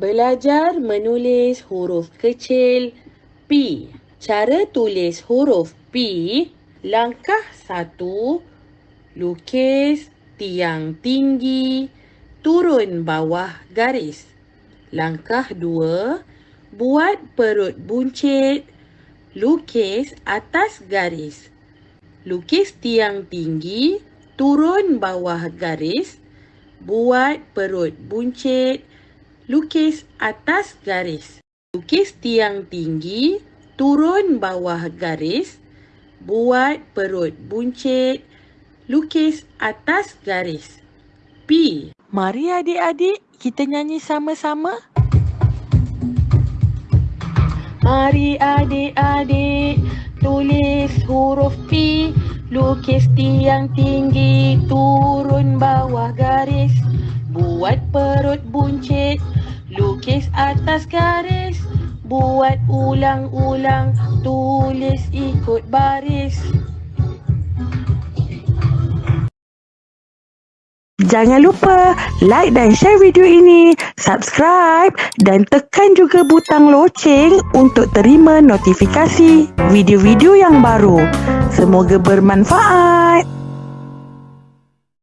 Belajar menulis huruf kecil P. Cara tulis huruf P. Langkah satu, lukis tiang tinggi, turun bawah garis. Langkah dua, buat perut buncit, lukis atas garis. Lukis tiang tinggi, turun bawah garis, buat perut buncit, lukis atas garis. Lukis tiang tinggi, turun bawah garis, buat perut buncit, lukis atas garis. P. Mari adik-adik kita nyanyi sama-sama. Mari adik-adik tulis huruf P Lukis tiang tinggi turun bawah garis Buat perut buncit. Lukis atas garis Buat ulang-ulang tulis ikut baris Jangan lupa like dan share video ini, subscribe dan tekan juga butang loceng untuk terima notifikasi video-video yang baru. Semoga bermanfaat.